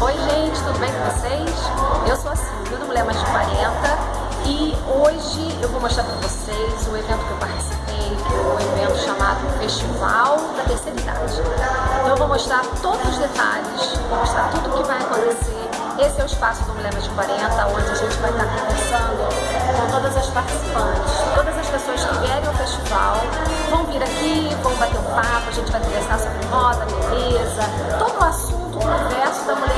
Oi gente, tudo bem com vocês? Eu sou a Silvia, do Mulher Mais de 40 e hoje eu vou mostrar para vocês o evento que eu participei, que é um evento chamado Festival da Terceira Idade. Então eu vou mostrar todos os detalhes, vou mostrar tudo o que vai acontecer. Esse é o espaço do Mulher Mais de 40, onde a gente vai estar conversando com todas as participantes, todas as pessoas que vierem ao festival vão vir aqui, vão bater um papo, a gente vai conversar sobre moda, beleza, todo o assunto do universo da mulher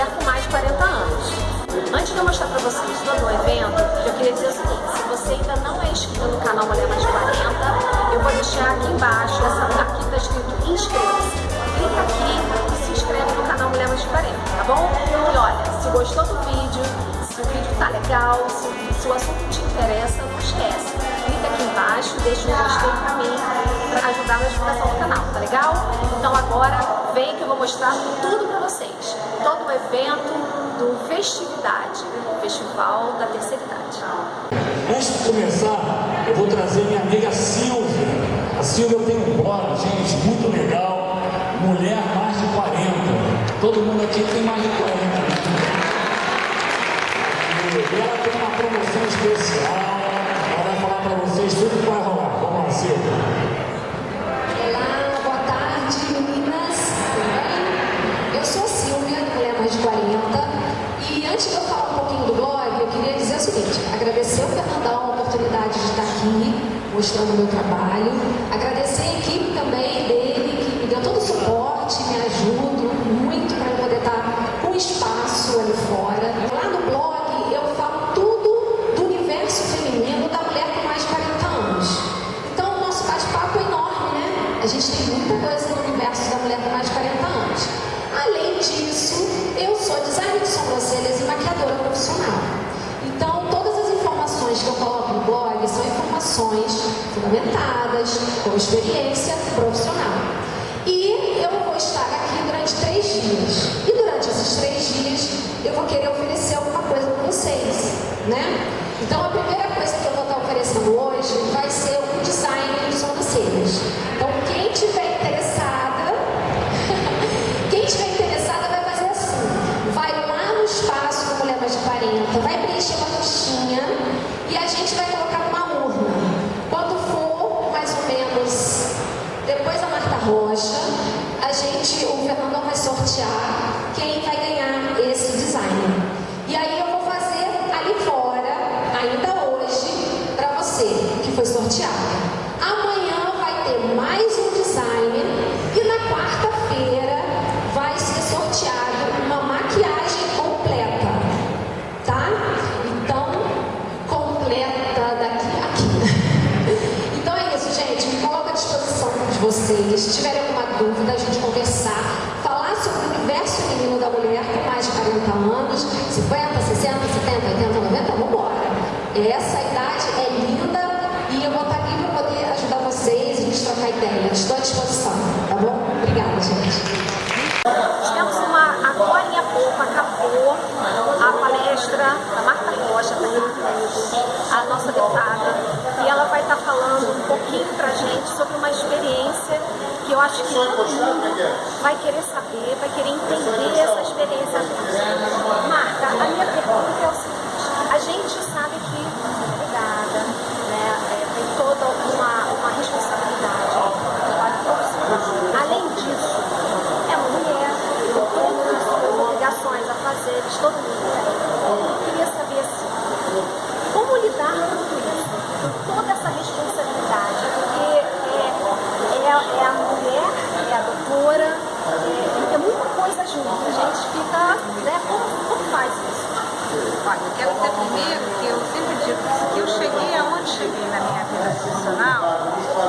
deixa um gostei pra mim, pra ajudar na divulgação do canal, tá legal? Então agora vem que eu vou mostrar tudo pra vocês. Todo o evento do Festividade, Festival da Terceira Idade. Antes de começar, eu vou trazer minha amiga Silvia. A Silvia tem um blog, gente, muito legal. Mulher mais de 40. Todo mundo aqui tem mais de 40. E ela tem uma promoção especial. Ela vai falar para vocês tudo vai rolar. Vamos lá, Silvia. Olá, boa tarde meninas, tudo bem? Eu sou a Silvia, Mulher Mais de 40 e antes de eu falar um pouquinho do blog, eu queria dizer o seguinte, agradecer o Fernandão a oportunidade de estar aqui mostrando o meu trabalho, agradecer a equipe também dele que me deu todo o suporte, me ajuda fundamentadas, com experiência profissional. E eu vou estar aqui durante três dias. E durante esses três dias, eu vou querer oferecer alguma coisa para vocês, né? Então, a primeira coisa que eu vou estar oferecendo hoje vai 50, 60, 70, 80, 90, vamos embora. Essa idade é linda e eu vou estar aqui para poder ajudar vocês e a gente trocar ideias. Estou à disposição, tá bom? Obrigada, gente. Temos uma, agora em pouco acabou a palestra da Marta Rocha, da a nossa deputada, e ela vai estar falando um pouquinho pra gente sobre uma experiência que eu acho que todo mundo vai querer saber, vai querer entender essa experiência. Marta, a minha pergunta é o seguinte, a gente sabe que obrigada, né, é, tem toda uma, uma responsabilidade, um trabalho profissional. Além disso, é uma mulher, tem todas as suas obrigações a fazer, todo mundo tem. Eu queria saber assim, como lidar com tudo isso, com toda essa responsabilidade, porque é, é, é a mulher, é a doutora, é, é muita coisa junto, a gente fica, né, como, como faz isso? Olha, eu quero dizer primeiro que eu sempre digo que eu cheguei aonde cheguei na minha vida profissional,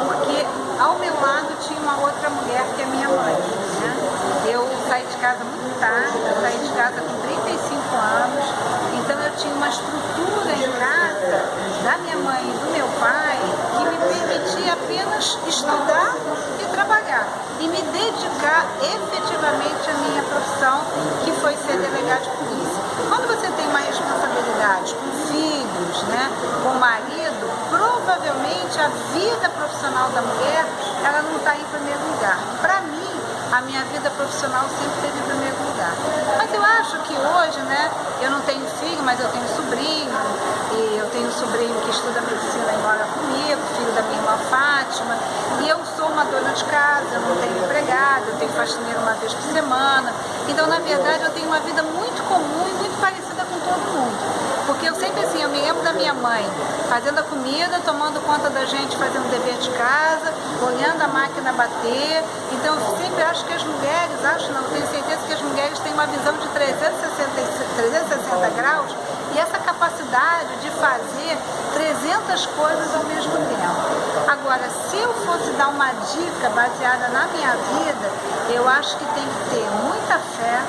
porque ao meu lado tinha uma outra mulher que é minha mãe. Né? Eu saí de casa muito tarde, eu saí de casa com 35 anos, então eu tinha uma estrutura em casa da minha mãe e do meu pai que me permitia apenas estudar e trabalhar e me dedicar efetivamente à minha profissão, que foi ser delegado de polícia. Quando você tem uma responsabilidade com filhos, né, com marido, provavelmente a vida profissional da mulher, ela não está em primeiro lugar. Para mim, a minha vida profissional sempre esteve em primeiro lugar. Mas eu acho que hoje, né? Eu não tenho filho, mas eu tenho sobrinho, e eu tenho um sobrinho que estuda medicina e mora comigo, filho da minha irmã Fátima, e eu sou uma dona de casa, eu não tenho empregada, eu tenho faxineiro uma vez por semana, então na verdade eu tenho uma vida muito comum e muito parecida com todo mundo. Porque eu sempre assim, eu me lembro da minha mãe fazendo a comida, tomando conta da gente, fazendo dever de casa, olhando a máquina bater. Então eu sempre acho que as mulheres, acho não, tenho certeza que as mulheres têm uma visão de 360, 360 graus e essa capacidade de fazer 300 coisas ao mesmo tempo. Agora, se eu fosse dar uma dica baseada na minha vida, eu acho que tem que ter muita fé,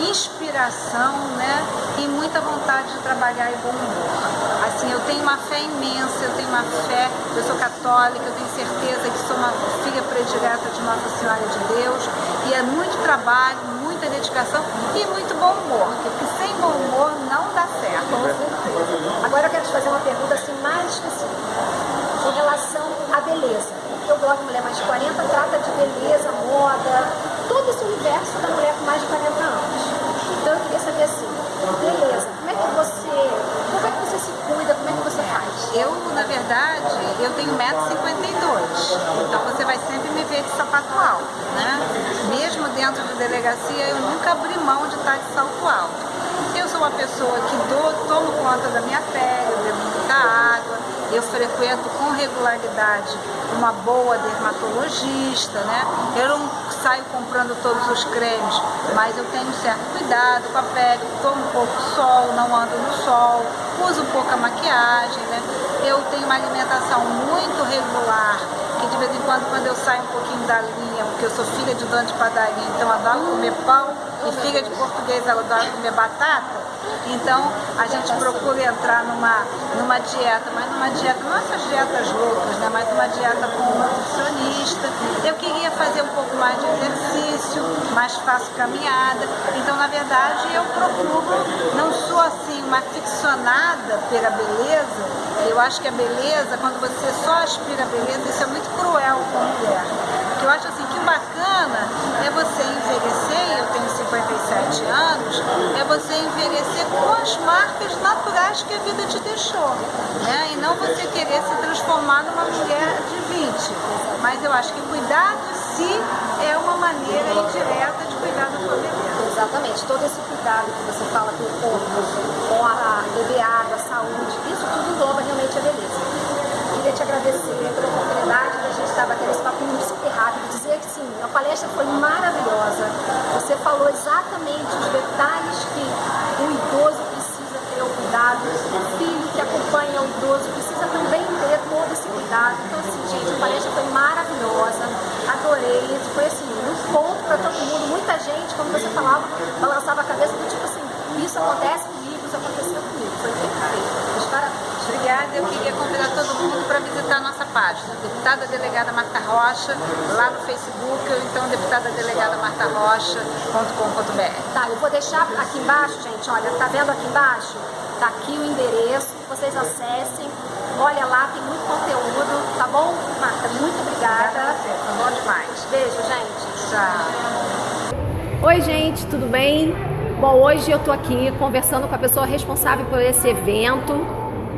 inspiração, né? E muita vontade de trabalhar e bom humor. Assim, eu tenho uma fé imensa, eu tenho uma fé, eu sou católica, eu tenho certeza que sou uma filha predileta de Nossa Senhora de Deus. E é muito trabalho, muita dedicação e muito bom humor, porque sem bom humor não dá certo. Agora eu quero te fazer uma pergunta assim mais específica, em relação à beleza. Eu gosto de Mulher Mais de 40, trata de beleza, moda, todo esse universo da mulher com mais de 40 anos. Então eu queria saber assim, beleza, como é que você, como é que você se cuida, como é que você faz? Eu, na verdade, eu tenho 1,52m, então você vai sempre me sapato alto, né? Mesmo dentro de delegacia, eu nunca abri mão de estar de salto alto. Eu sou uma pessoa que dou, tomo conta da minha pele, eu bebo muita água, eu frequento com regularidade uma boa dermatologista, né? Eu não saio comprando todos os cremes, mas eu tenho certo cuidado com a pele, tomo pouco sol, não ando no sol, uso pouca maquiagem, né? Eu tenho uma alimentação muito regular, que de vez em quando, quando eu saio um pouquinho da linha, porque eu sou filha de dono de padaria, então adoro comer pão, e filha de português, adoro comer batata, então a gente procura entrar numa, numa dieta, mas numa dieta, não essas dietas loucas, né? mas uma dieta com um nutricionista. Eu queria fazer um pouco mais de exercício, mais faço caminhada. Então, na verdade, eu procuro, não sou assim uma ficcionada pela beleza. Eu acho que a beleza, quando você só aspira a beleza, isso é muito cruel com a mulher. Porque eu acho assim que bacana é você envelhecer, eu tenho 57 anos, é você envelhecer com as marcas naturais que a vida te deixou. Né? E não você querer se transformar numa mulher de 20. Mas eu acho que cuidar de si é uma maneira indireta de cuidar da sua beleza. Exatamente, todo esse cuidado que você fala com o corpo, com a, beber água, a saúde, isso tudo engloba realmente beleza. Queria te agradecer pela oportunidade de a gente estar batendo esse papinho super rápido, dizer que sim, a palestra foi maravilhosa. Você falou exatamente os detalhes que o idoso precisa ter o cuidado, o filho que acompanha o idoso precisa também ter todo esse cuidado. Então, assim, gente, a palestra foi maravilhosa, adorei, foi assim, um ponto para todo mundo. Muita gente, como você falava, balançava a cabeça do tipo assim, isso acontece comigo, isso aconteceu comigo. Foi perfeito. Obrigada, eu queria convidar todo mundo para visitar a nossa página, Deputada Delegada Marta Rocha, lá no Facebook, ou então deputada delegada Marta Rocha.com.br. Tá, eu vou deixar aqui embaixo, gente, olha, tá vendo aqui embaixo? Tá aqui o endereço, vocês acessem, olha lá, tem muito conteúdo, tá bom? Marta, muito obrigada. Foi bom demais. Beijo, gente. Tchau. Oi, gente, tudo bem? Bom, hoje eu tô aqui conversando com a pessoa responsável por esse evento,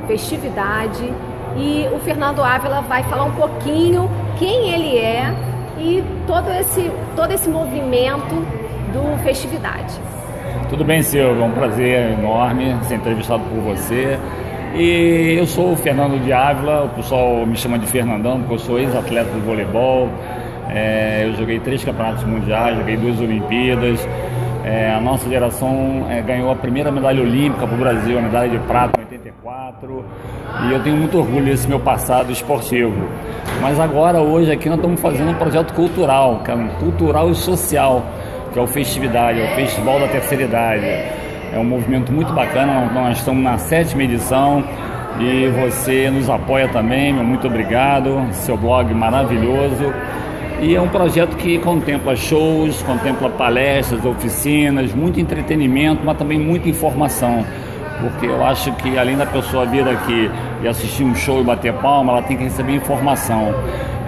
festividade, e o Fernando Ávila vai falar um pouquinho quem ele é e todo esse, todo esse movimento do festividade. Tudo bem, Silvio, é um prazer enorme ser entrevistado por você. E eu sou o Fernando de Ávila, o pessoal me chama de Fernandão, porque eu sou ex-atleta de voleibol. É, eu joguei três campeonatos mundiais, joguei duas Olimpíadas. É, a nossa geração é, ganhou a primeira medalha olímpica para o Brasil, a medalha de prata em 84. E eu tenho muito orgulho desse meu passado esportivo. Mas agora, hoje, aqui nós estamos fazendo um projeto cultural, que é um cultural e social, que é o Festividade, é o Festival da Terceira Idade. É um movimento muito bacana, nós estamos na sétima edição e você nos apoia também, meu muito obrigado, seu blog maravilhoso. E é um projeto que contempla shows, contempla palestras, oficinas, muito entretenimento, mas também muita informação. Porque eu acho que além da pessoa vir aqui e assistir um show e bater palma, ela tem que receber informação.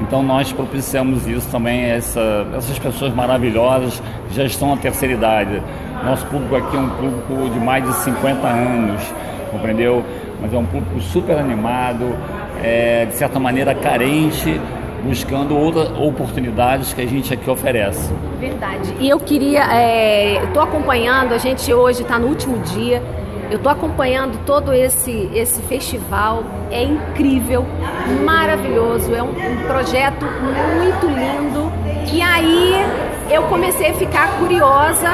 Então nós propiciamos isso também, essa, essas pessoas maravilhosas que já estão na terceira idade. Nosso público aqui é um público de mais de 50 anos, compreendeu? Mas é um público super animado, é, de certa maneira carente, buscando outras oportunidades que a gente aqui oferece. Verdade. E eu queria, estou é, acompanhando, a gente hoje está no último dia, eu estou acompanhando todo esse, esse festival, é incrível, maravilhoso, é um, um projeto muito lindo. E aí eu comecei a ficar curiosa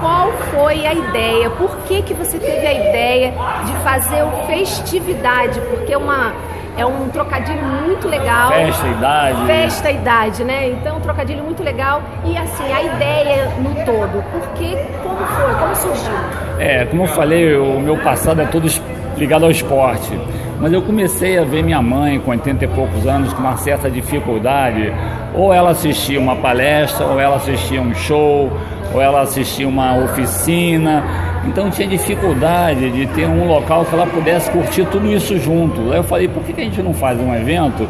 qual foi a ideia, por que, que você teve a ideia de fazer o Festividade, porque é uma é um trocadilho muito legal. Festa, idade. Festa, idade, né? Então, um trocadilho muito legal. E assim, a ideia no todo. Por que, como foi, como surgiu? É, como eu falei, o meu passado é todo ligado ao esporte. Mas eu comecei a ver minha mãe com 80 e poucos anos com uma certa dificuldade. Ou ela assistia uma palestra, ou ela assistia um show, ou ela assistia uma oficina então tinha dificuldade de ter um local que ela pudesse curtir tudo isso junto. Aí eu falei, por que a gente não faz um evento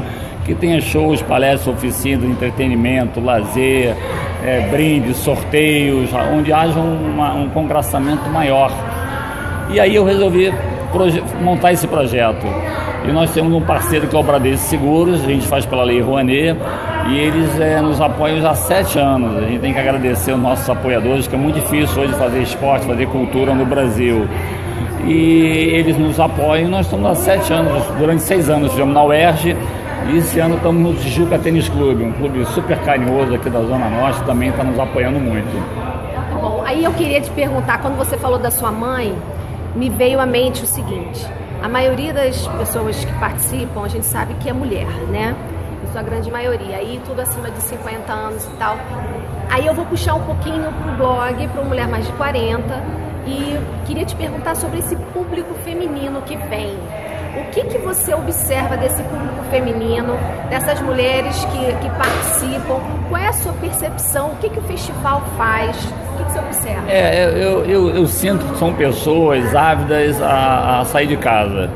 que tenha shows, palestras, oficinas, entretenimento, lazer, é, brindes, sorteios, onde haja uma, um congraçamento maior. E aí eu resolvi montar esse projeto. E nós temos um parceiro que é o Bradesco Seguros, a gente faz pela Lei Rouanet, e eles é, nos apoiam já há sete anos. A gente tem que agradecer os nossos apoiadores, que é muito difícil hoje fazer esporte, fazer cultura no Brasil. E eles nos apoiam, nós estamos há sete anos, durante seis anos, fizemos na UERJ, e esse ano estamos no Tijuca Tênis Clube, um clube super carinhoso aqui da Zona Norte, também está nos apoiando muito. Tá bom, aí eu queria te perguntar, quando você falou da sua mãe, me veio à mente o seguinte, a maioria das pessoas que participam, a gente sabe que é mulher, né? Sua grande maioria. Aí tudo acima de 50 anos e tal. Aí eu vou puxar um pouquinho pro blog, para Mulher Mais de 40. E queria te perguntar sobre esse público feminino que vem. O que, que você observa desse público feminino, dessas mulheres que, que participam? Qual é a sua percepção? O que, que o festival faz? O que, que você observa? É, eu, eu, eu sinto que são pessoas ávidas a, a sair de casa.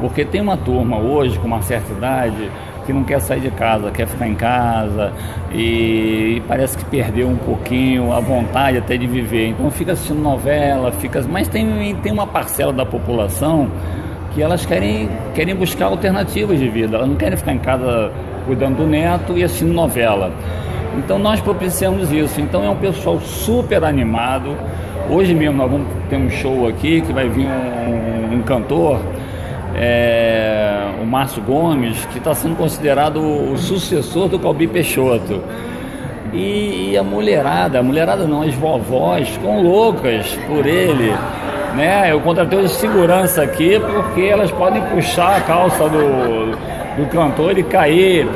Porque tem uma turma hoje com uma certa idade que não quer sair de casa, quer ficar em casa e, e, parece que perdeu um pouquinho a vontade até de viver. Então fica assistindo novela, fica, mas tem, tem uma parcela da população que elas querem, querem buscar alternativas de vida, elas não querem ficar em casa cuidando do neto e assistindo novela. Então nós propiciamos isso. Então é um pessoal super animado. Hoje mesmo nós vamos ter um show aqui que vai vir um, um cantor, é, o Márcio Gomes, que está sendo considerado o sucessor do Calbi Peixoto. E, e, a mulherada, a mulherada não, as vovós ficam loucas por ele né? Eu contratei de segurança aqui porque elas podem puxar a calça do, do cantor e cair.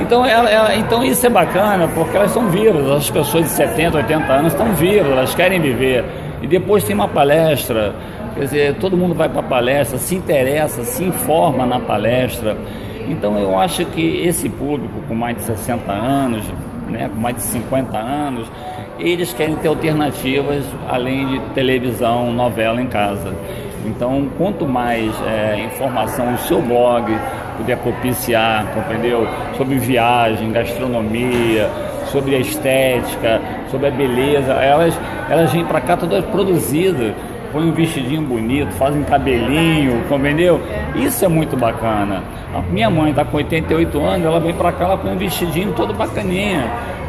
Então, ela, ela, então isso é bacana porque elas são vivas, as pessoas de 70, 80 anos estão vivas, elas querem viver. E depois tem uma palestra, quer dizer, todo mundo vai para a palestra, se interessa, se informa na palestra. Então eu acho que esse público com mais de 60 anos, né, com mais de 50 anos, eles querem ter alternativas além de televisão, novela em casa. Então, quanto mais é, informação o seu blog puder propiciar, compreendeu? Sobre viagem, gastronomia, sobre a estética, sobre a beleza, elas, elas vêm para cá todas produzidas, põem um vestidinho bonito, fazem cabelinho, compreendeu? Isso é muito bacana. A minha mãe está com 88 anos, ela vem para cá, ela põe um vestidinho todo bacaninha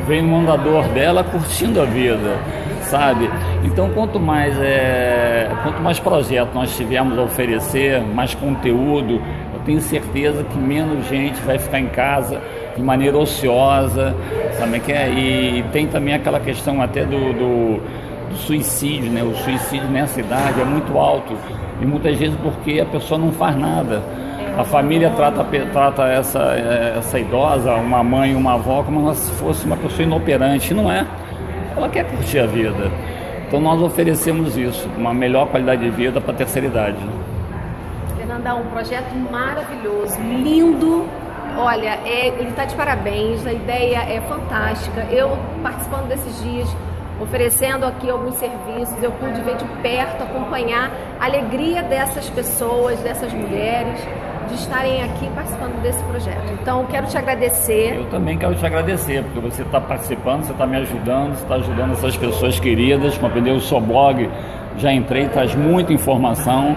vem no andador dela curtindo a vida, sabe? Então, quanto mais, é, quanto mais projeto nós tivermos a oferecer, mais conteúdo, eu tenho certeza que menos gente vai ficar em casa de maneira ociosa, sabe? Que é, e tem também aquela questão até do, do, do suicídio, né? O suicídio nessa idade é muito alto e muitas vezes porque a pessoa não faz nada a família trata, trata essa, essa idosa, uma mãe, uma avó, como se fosse uma pessoa inoperante. Não é. Ela quer curtir a vida. Então nós oferecemos isso, uma melhor qualidade de vida para a terceira idade. Fernandão, um projeto maravilhoso, lindo. Olha, é, ele está de parabéns, a ideia é fantástica. Eu participando desses dias, oferecendo aqui alguns serviços, eu pude ver de perto, acompanhar a alegria dessas pessoas, dessas mulheres de estarem aqui participando desse projeto. Então, quero te agradecer. Eu também quero te agradecer, porque você está participando, você está me ajudando, você está ajudando essas pessoas queridas, compreendeu? O seu blog, já entrei, traz muita informação.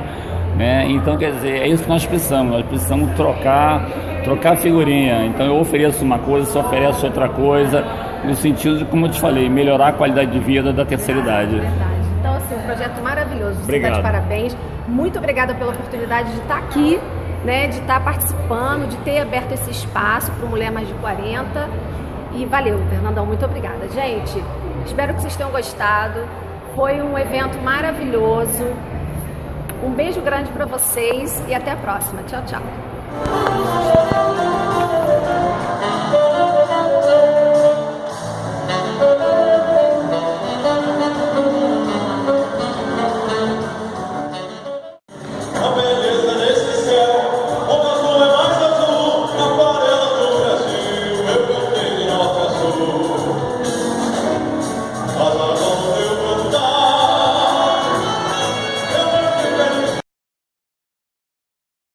Né? Então, quer dizer, é isso que nós precisamos, nós precisamos trocar, trocar figurinha. Então, eu ofereço uma coisa, você oferece outra coisa, no sentido de, como eu te falei, melhorar a qualidade de vida da terceira idade. Verdade. Então, assim, um projeto maravilhoso. Você Obrigado. está de parabéns. Muito obrigada pela oportunidade de estar aqui, né, de estar participando, de ter aberto esse espaço para Mulher Mais de 40. E valeu, Fernandão, muito obrigada. Gente, espero que vocês tenham gostado. Foi um evento maravilhoso. Um beijo grande para vocês e até a próxima. Tchau, tchau.